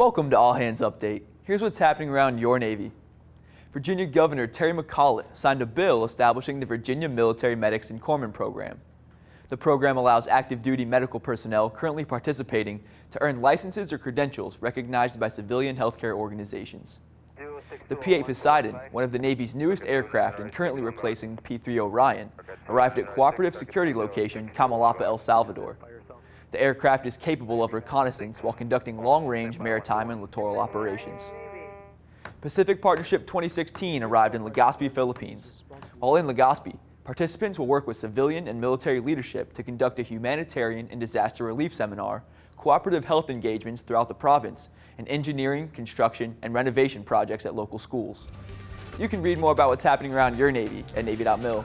Welcome to All Hands Update. Here's what's happening around your Navy. Virginia Governor Terry McAuliffe signed a bill establishing the Virginia Military Medics and Corpsmen Program. The program allows active duty medical personnel currently participating to earn licenses or credentials recognized by civilian healthcare organizations. The P-8 Poseidon, one of the Navy's newest aircraft and currently replacing P-3 Orion, arrived at Cooperative Security Location Comalapa, El Salvador. The aircraft is capable of reconnaissance while conducting long-range maritime and littoral operations. Pacific Partnership 2016 arrived in Legazpi, Philippines. While in Legazpi, participants will work with civilian and military leadership to conduct a humanitarian and disaster relief seminar, cooperative health engagements throughout the province, and engineering, construction, and renovation projects at local schools. You can read more about what's happening around your Navy at Navy.mil.